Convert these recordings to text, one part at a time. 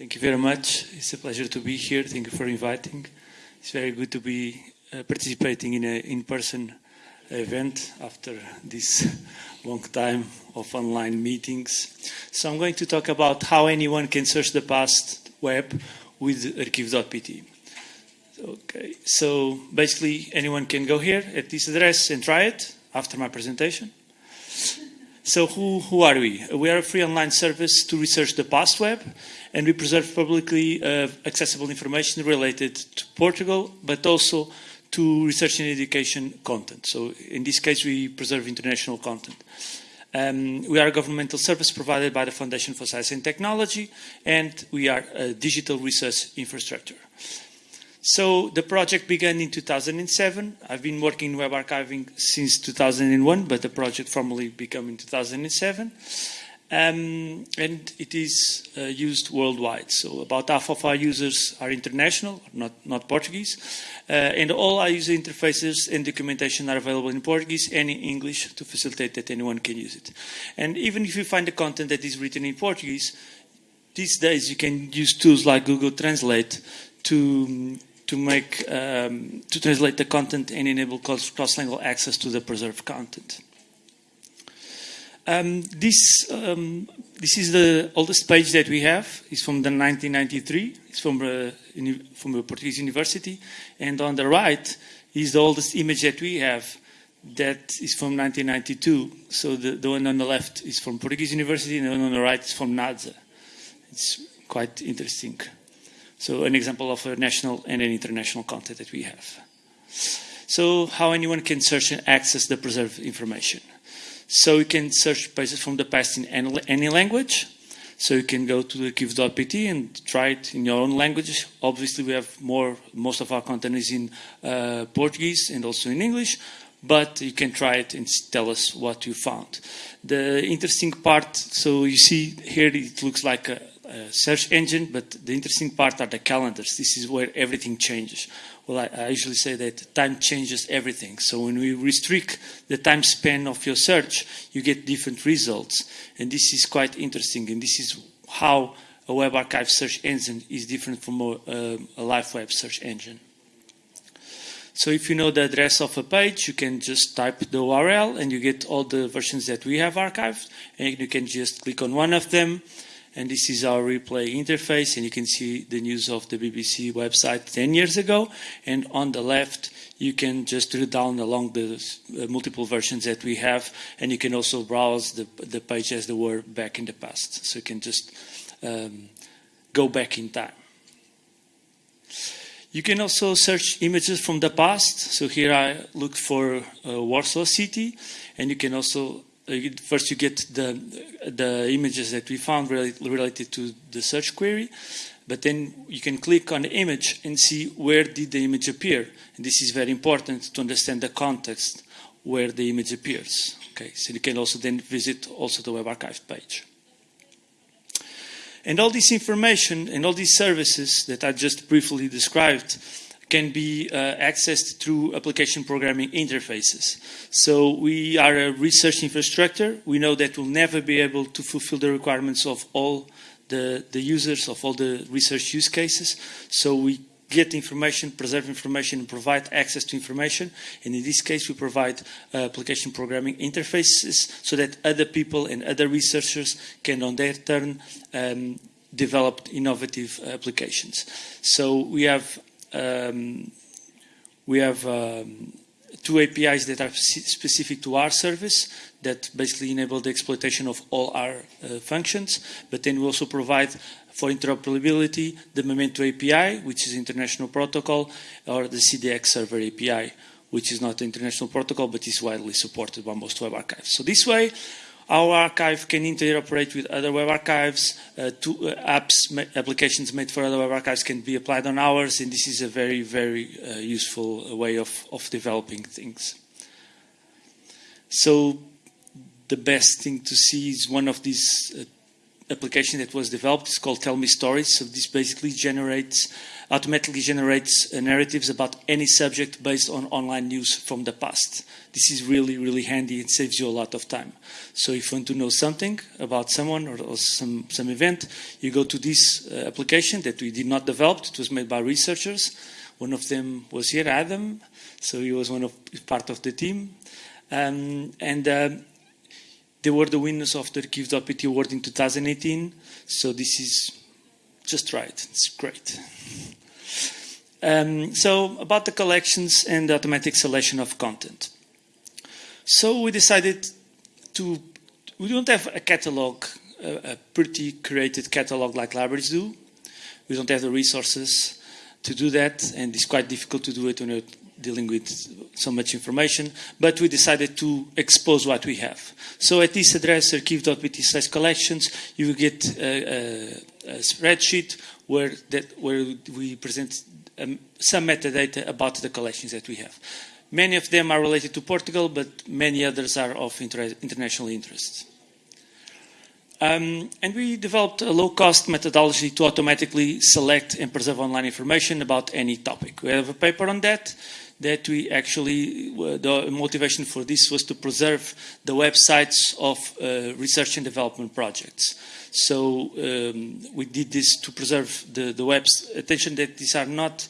Thank you very much. It's a pleasure to be here. Thank you for inviting. It's very good to be uh, participating in an in-person event after this long time of online meetings. So I'm going to talk about how anyone can search the past web with arquivo.pt. Okay, so basically anyone can go here at this address and try it after my presentation. So who, who are we? We are a free online service to research the past web and we preserve publicly uh, accessible information related to Portugal, but also to research and education content. So in this case, we preserve international content. Um, we are a governmental service provided by the Foundation for Science and Technology, and we are a digital research infrastructure. So the project began in 2007. I've been working in web archiving since 2001, but the project formally began in 2007. Um, and it is uh, used worldwide. So about half of our users are international, not, not Portuguese. Uh, and all our user interfaces and documentation are available in Portuguese and in English to facilitate that anyone can use it. And even if you find the content that is written in Portuguese, these days you can use tools like Google Translate to to make um, to translate the content and enable cross-language access to the preserved content. Um, this um, this is the oldest page that we have. It's from the 1993. It's from a, uh, from a Portuguese university, and on the right is the oldest image that we have. That is from 1992. So the, the one on the left is from Portuguese University, and the one on the right is from NASA. It's quite interesting. So an example of a national and an international content that we have. So how anyone can search and access the preserved information. So you can search pages from the past in any language. So you can go to the arquivo.pt and try it in your own language. Obviously, we have more, most of our content is in uh, Portuguese and also in English, but you can try it and tell us what you found. The interesting part, so you see here it looks like a, a search engine, but the interesting part are the calendars. This is where everything changes. Well, I, I, usually say that time changes everything. So when we restrict the time span of your search, you get different results. And this is quite interesting. And this is how a web archive search engine is different from a, uh, a live web search engine. So if you know the address of a page, you can just type the URL and you get all the versions that we have archived. And you can just click on one of them and this is our replay interface and you can see the news of the BBC website 10 years ago and on the left you can just drill down along the uh, multiple versions that we have and you can also browse the, the page as they were back in the past so you can just um, go back in time. You can also search images from the past. So here I looked for uh, Warsaw City and you can also uh, first you get the, the images that we found related to the search query, but then you can click on the image and see where did the image appear. And this is very important to understand the context where the image appears. Okay, so you can also then visit also the Web Archive page. And all this information and all these services that I just briefly described can be uh, accessed through application programming interfaces. So we are a research infrastructure. We know that we'll never be able to fulfill the requirements of all the, the users, of all the research use cases. So we get information, preserve information, and provide access to information. And in this case, we provide uh, application programming interfaces so that other people and other researchers can, on their turn, um, develop innovative applications. So we have um, we have um, two APIs that are specific to our service that basically enable the exploitation of all our uh, functions, but then we also provide for interoperability the Memento API, which is international protocol, or the CDX server API, which is not international protocol, but is widely supported by most web archives. So this way, our archive can interoperate with other web archives. Uh, to, uh, apps, applications made for other web archives can be applied on ours, and this is a very, very uh, useful way of, of developing things. So the best thing to see is one of these uh, application that was developed. It's called Tell Me Stories. So this basically generates, automatically generates uh, narratives about any subject based on online news from the past. This is really, really handy and saves you a lot of time. So if you want to know something about someone or, or some, some event, you go to this uh, application that we did not develop. It was made by researchers. One of them was here, Adam. So he was one of part of the team. Um, and um, they were the winners of the Arquivo.pt award in 2018. So this is just right. It's great. Um, so about the collections and the automatic selection of content. So we decided to, we don't have a catalog, a, a pretty created catalog like libraries do. We don't have the resources to do that, and it's quite difficult to do it when you're dealing with so much information, but we decided to expose what we have. So at this address, arquivo.pt slash collections, you will get a, a, a spreadsheet where, that, where we present um, some metadata about the collections that we have. Many of them are related to Portugal, but many others are of inter international interest. Um, and we developed a low-cost methodology to automatically select and preserve online information about any topic. We have a paper on that that we actually, uh, the motivation for this was to preserve the websites of uh, research and development projects. So um, we did this to preserve the, the web's attention that these are not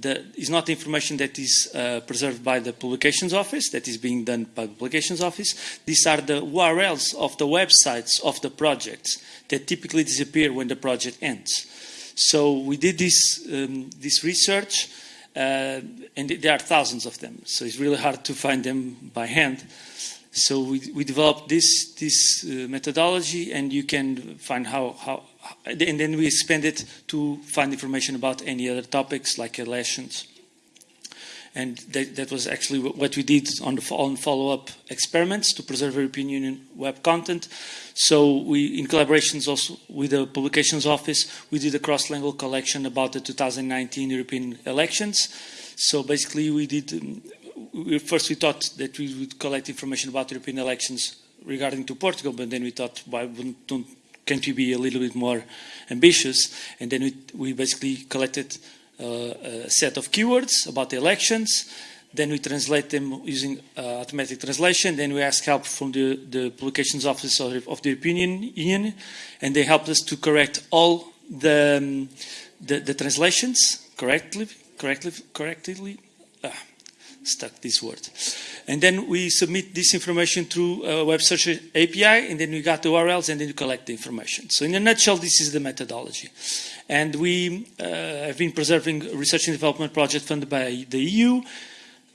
the, is not information that is uh, preserved by the publications office, that is being done by the publications office. These are the URLs of the websites of the projects that typically disappear when the project ends. So we did this, um, this research and there are thousands of them, so it's really hard to find them by hand. So we, we developed this, this uh, methodology, and you can find how, how, and then we expand it to find information about any other topics like elections. And that, that was actually what we did on the on follow-up experiments to preserve European Union web content. So we, in collaborations also with the Publications Office, we did a cross-lingual collection about the 2019 European elections. So basically we did, um, we, first we thought that we would collect information about European elections regarding to Portugal, but then we thought, why don't, can't we be a little bit more ambitious? And then we, we basically collected set of keywords about the elections, then we translate them using uh, automatic translation. Then we ask help from the, the publications office of, of the European Union, and they help us to correct all the, um, the, the, translations correctly, correctly, correctly. Stuck this word. And then we submit this information through a web search API, and then we got the URLs, and then we collect the information. So in a nutshell, this is the methodology. And we uh, have been preserving research and development project funded by the EU,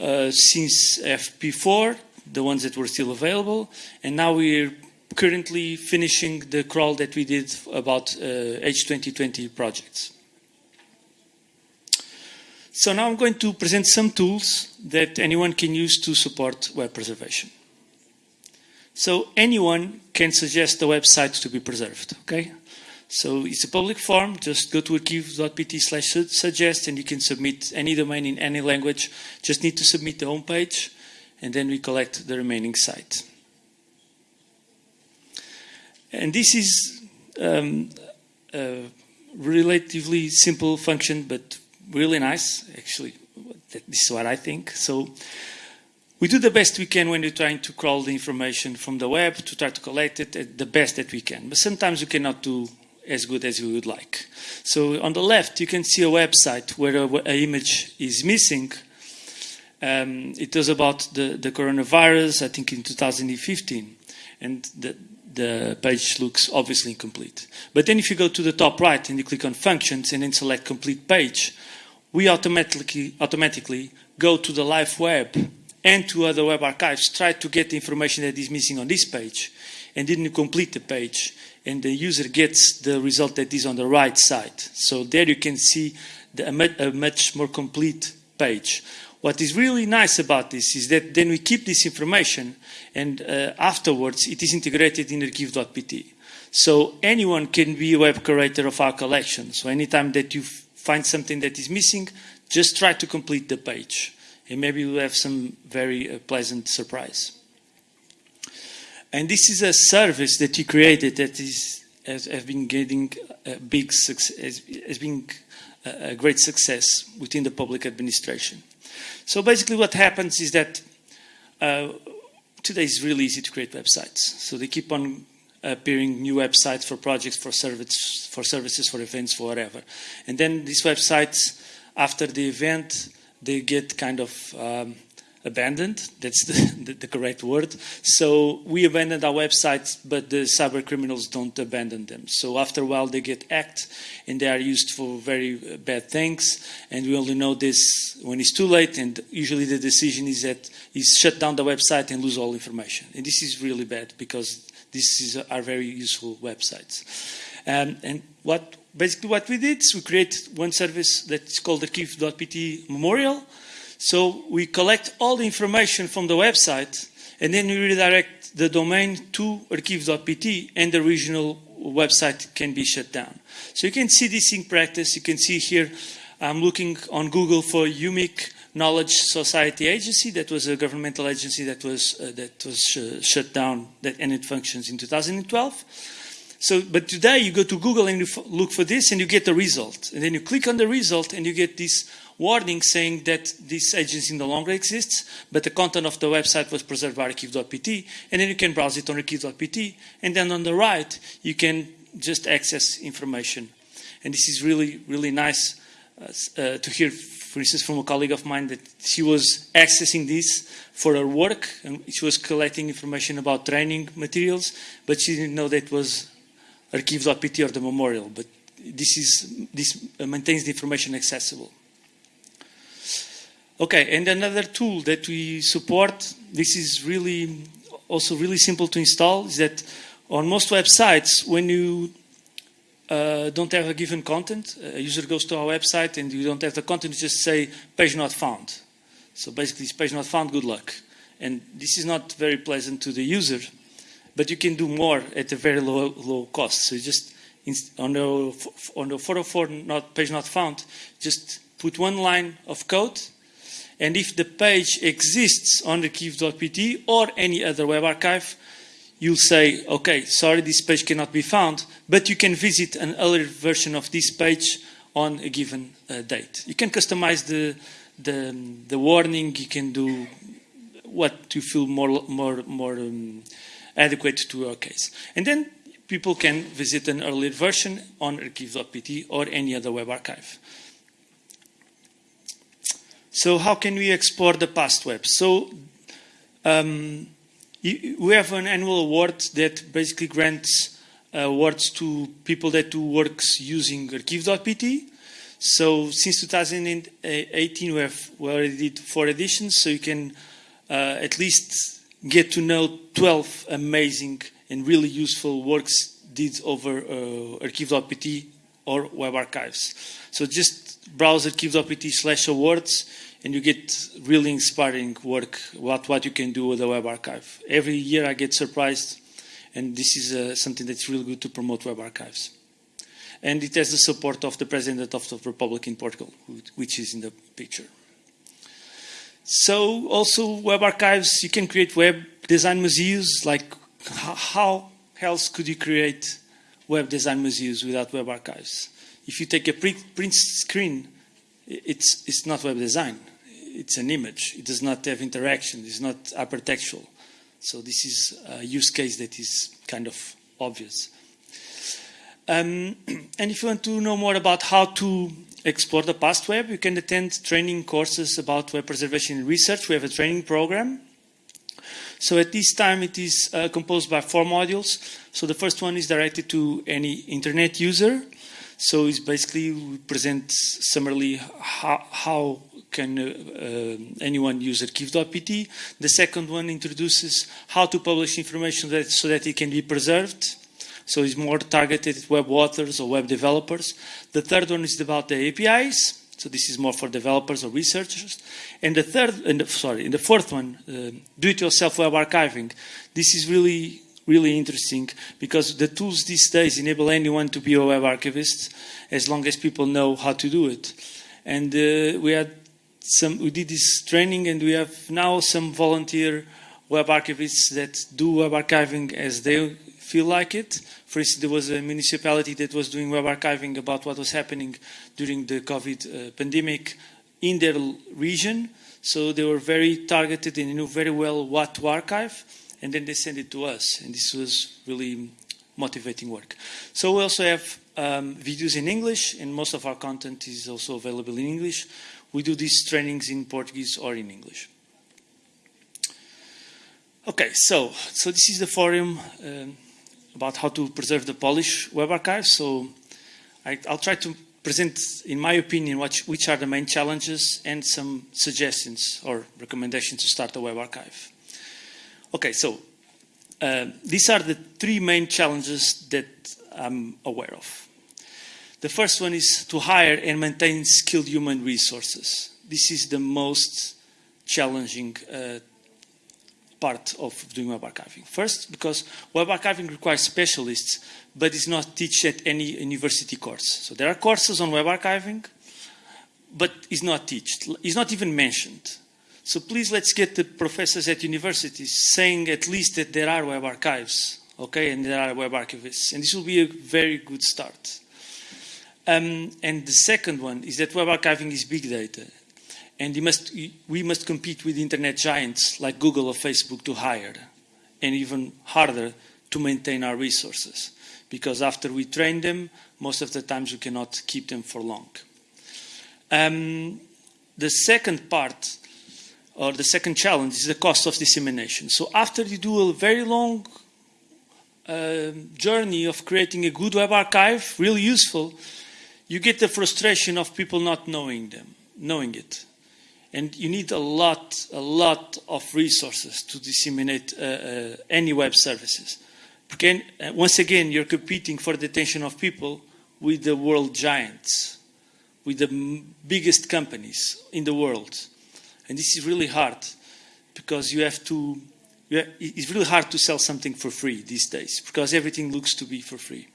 uh, since FP4, the ones that were still available, and now we're currently finishing the crawl that we did about uh, H2020 projects. So now I'm going to present some tools that anyone can use to support web preservation. So anyone can suggest a website to be preserved, okay? So it's a public form. Just go to arquivo.pt slash suggest and you can submit any domain in any language. Just need to submit the home page and then we collect the remaining site. And this is um, a relatively simple function, but really nice, actually. This is what I think. So we do the best we can when we're trying to crawl the information from the web to try to collect it the best that we can. But sometimes we cannot do as good as we would like. So on the left, you can see a website where an image is missing. Um, it was about the, the coronavirus, I think in 2015, and the, the page looks obviously incomplete. But then if you go to the top right and you click on functions and then select complete page, we automatically, automatically go to the live web and to other web archives, try to get the information that is missing on this page, and then you complete the page and the user gets the result that is on the right side. So there you can see the, a much more complete page. What is really nice about this is that then we keep this information and uh, afterwards it is integrated in arquivo.pt. So anyone can be a web curator of our collection. So anytime that you find something that is missing, just try to complete the page. And maybe you'll have some very uh, pleasant surprise. And this is a service that you created that is has, have been getting a big success, has, has been a, a great success within the public administration. So basically what happens is that uh, today it's really easy to create websites. So they keep on appearing new websites for projects, for, service, for services, for events, for whatever. And then these websites, after the event, they get kind of um, abandoned. That's the, the, the, correct word. So we abandoned our websites, but the cyber criminals don't abandon them. So after a while, they get hacked, and they are used for very bad things. And we only know this when it's too late. And usually, the decision is that is shut down the website and lose all information. And this is really bad because these are very useful websites. Um, and what basically what we did is we create one service that's called the arquivo.pt memorial. So we collect all the information from the website and then we redirect the domain to arquivo.pt and the regional website can be shut down. So you can see this in practice. You can see here I'm looking on Google for UMIC Knowledge Society Agency. That was a governmental agency that was uh, that was uh, shut down that ended functions in 2012. So, but today you go to Google and you look for this and you get the result. And then you click on the result and you get this warning saying that this agency no longer exists, but the content of the website was preserved by arquivo.pt. And then you can browse it on arquivo.pt. And then on the right, you can just access information. And this is really, really nice uh, uh to hear for instance, from a colleague of mine that she was accessing this for her work and she was collecting information about training materials, but she didn't know that it was arquivo.pt or the memorial. But this is this maintains the information accessible. Okay, and another tool that we support, this is really also really simple to install, is that on most websites, when you uh, don't have a given content. A user goes to our website and you don't have the content, you just say page not found. So basically it's page not found, good luck. And this is not very pleasant to the user, but you can do more at a very low, low cost. So just, on the, on the 404 not, page not found, just put one line of code and if the page exists on the arquivo.pt or any other web archive, you'll say, okay, sorry, this page cannot be found, but you can visit an earlier version of this page on a given uh, date. You can customize the, the, the, warning, you can do what you feel more, more, more um, adequate to your case. And then people can visit an earlier version on arquivo.pt or any other web archive. So how can we explore the past web? So um, we have an annual award that basically grants awards to people that do works using arquivo.pt. So since 2018, we have we already did four editions, so you can uh, at least get to know 12 amazing and really useful works did over uh, arquivo.pt or web archives. So just browse arquivo.pt slash awards and you get really inspiring work about what you can do with a web archive. Every year I get surprised, and this is uh, something that's really good to promote web archives. And it has the support of the President of the Republic in Portugal, which is in the picture. So also web archives, you can create web design museums, like how else could you create web design museums without web archives? If you take a print screen, it's, it's not web design it's an image. It does not have interaction. It's not hypertextual. So this is a use case that is kind of obvious. Um, and if you want to know more about how to explore the past web, you can attend training courses about web preservation research. We have a training program. So at this time, it is uh, composed by four modules. So the first one is directed to any internet user. So it's basically we present summarily how, how can uh, uh, anyone use arquivo.pt. The second one introduces how to publish information that, so that it can be preserved. So it's more targeted at web authors or web developers. The third one is about the APIs. So this is more for developers or researchers. And the third, and the, sorry, and the fourth one, uh, do-it-yourself web archiving. This is really really interesting because the tools these days enable anyone to be a web archivist as long as people know how to do it. And uh, we had some, we did this training and we have now some volunteer web archivists that do web archiving as they feel like it. For instance, there was a municipality that was doing web archiving about what was happening during the COVID uh, pandemic in their region. So they were very targeted and knew very well what to archive. And then they send it to us. And this was really motivating work. So we also have um, videos in English, and most of our content is also available in English. We do these trainings in Portuguese or in English. Okay, so so this is the forum um, about how to preserve the Polish web archive. So I, will try to present, in my opinion, what, which are the main challenges and some suggestions or recommendations to start a web archive. Okay, so uh, these are the three main challenges that I'm aware of. The first one is to hire and maintain skilled human resources. This is the most challenging uh, part of doing web archiving. First, because web archiving requires specialists, but is not taught at any university course. So there are courses on web archiving, but is not taught. Is not even mentioned. So please let's get the professors at universities saying at least that there are web archives, okay, and there are web archivists. And this will be a very good start. Um, and the second one is that web archiving is big data. And must, we must compete with internet giants like Google or Facebook to hire, and even harder to maintain our resources. Because after we train them, most of the times we cannot keep them for long. Um, the second part, or the second challenge, is the cost of dissemination. So after you do a very long uh, journey of creating a good web archive, really useful, you get the frustration of people not knowing them, knowing it and you need a lot, a lot of resources to disseminate uh, uh, any web services. Because, uh, once again, you're competing for the attention of people with the world giants, with the biggest companies in the world. And this is really hard because you have to, you have, it's really hard to sell something for free these days because everything looks to be for free.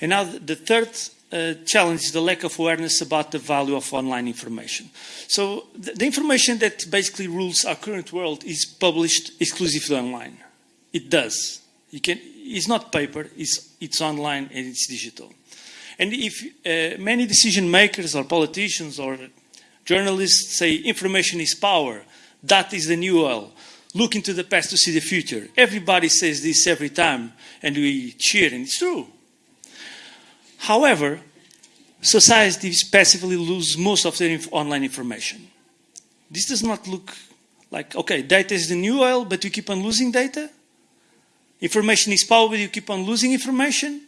And now the third uh, challenge is the lack of awareness about the value of online information. So the, the, information that basically rules our current world is published exclusively online. It does. You can, it's not paper, it's, it's online and it's digital. And if uh, many decision makers or politicians or journalists say information is power, that is the new oil, look into the past to see the future. Everybody says this every time and we cheer and it's true. However, societies passively lose most of their inf online information. This does not look like, okay, data is the new oil, but you keep on losing data. Information is power, but you keep on losing information.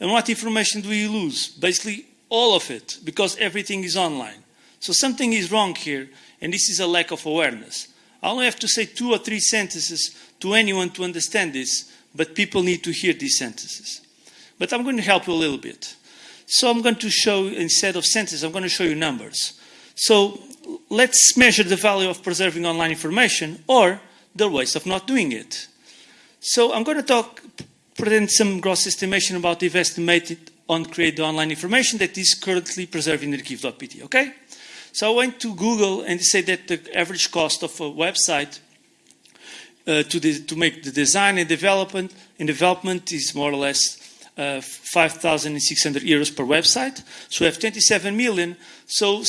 And what information do you lose? Basically, all of it, because everything is online. So something is wrong here, and this is a lack of awareness. I only have to say two or three sentences to anyone to understand this, but people need to hear these sentences. But I'm going to help you a little bit. So I'm going to show, instead of sentences, I'm going to show you numbers. So let's measure the value of preserving online information or the waste of not doing it. So I'm going to talk, present some gross estimation about the estimated on create the online information that is currently preserved in arquivo.pt, okay? So I went to Google and said that the average cost of a website uh, to, the, to make the design and development, and development is more or less uh, 5,600 euros per website. So we have 27 million. So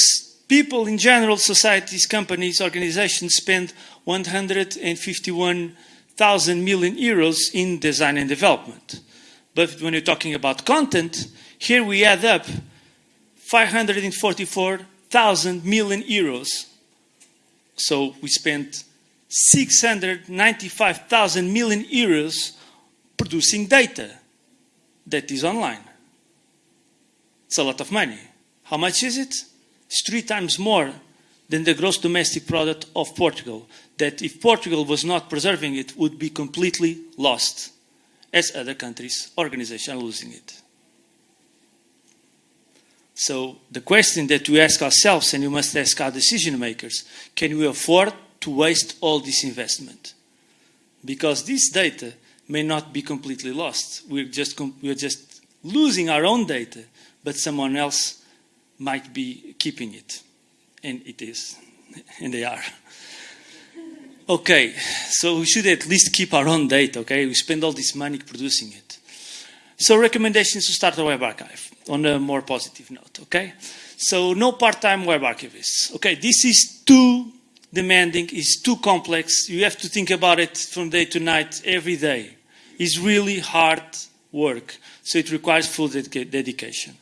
people in general, societies, companies, organizations spend 151,000 million euros in design and development. But when you're talking about content, here we add up 544,000 million euros. So we spent 695,000 million euros producing data that is online. It's a lot of money. How much is it? It's three times more than the gross domestic product of Portugal, that if Portugal was not preserving it, would be completely lost, as other countries, organizations are losing it. So the question that we ask ourselves, and you must ask our decision makers, can we afford to waste all this investment? Because this data may not be completely lost. We're just, we're just losing our own data, but someone else might be keeping it. And it is, and they are. Okay, so we should at least keep our own data, okay? We spend all this money producing it. So recommendations to start a web archive on a more positive note, okay? So no part-time web archivists. Okay, this is too demanding, it's too complex. You have to think about it from day to night, every day. It's really hard work, so it requires full dedication.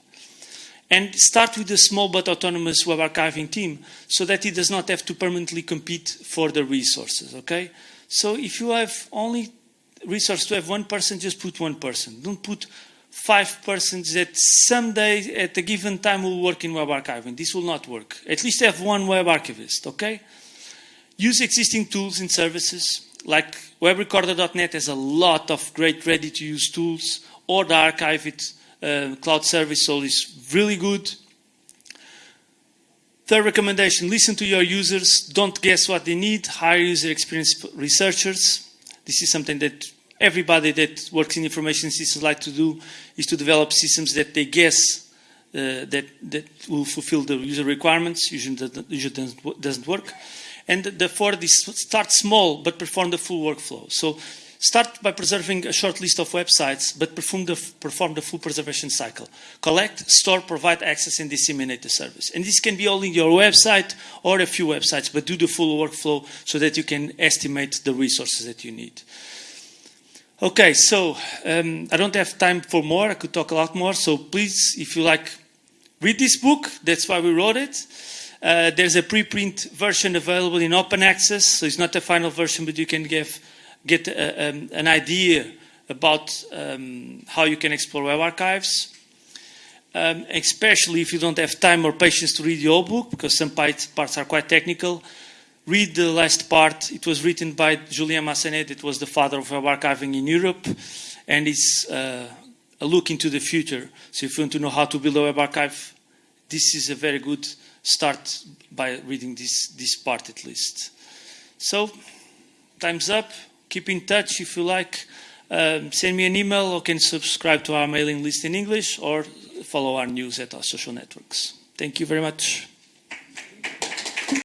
And start with a small but autonomous web archiving team so that it does not have to permanently compete for the resources, okay? So if you have only resource to have one person, just put one person. Don't put five persons that someday at a given time will work in web archiving. This will not work. At least have one web archivist, okay? Use existing tools and services like webrecorder.net has a lot of great ready-to-use tools or the Archive-It uh, cloud service so is really good. Third recommendation, listen to your users. Don't guess what they need. Hire user experience researchers. This is something that everybody that works in information systems like to do is to develop systems that they guess uh, that, that will fulfill the user requirements. Usually, usually doesn't, work. And the fourth is start small, but perform the full workflow. So start by preserving a short list of websites, but perform the, perform the full preservation cycle. Collect, store, provide access, and disseminate the service. And this can be only your website or a few websites, but do the full workflow so that you can estimate the resources that you need. Okay, so um, I don't have time for more. I could talk a lot more. So please, if you like, read this book. That's why we wrote it. Uh, there's a preprint version available in open access. So it's not a final version, but you can give, get a, um, an idea about um, how you can explore web archives. Um, especially if you don't have time or patience to read the whole book, because some parts are quite technical read the last part. It was written by Julien Masanès. It was the father of web archiving in Europe. And it's uh, a look into the future. So if you want to know how to build a web archive, this is a very good start by reading this, this part at least. So, time's up. Keep in touch if you like. Um, send me an email or can subscribe to our mailing list in English or follow our news at our social networks. Thank you very much.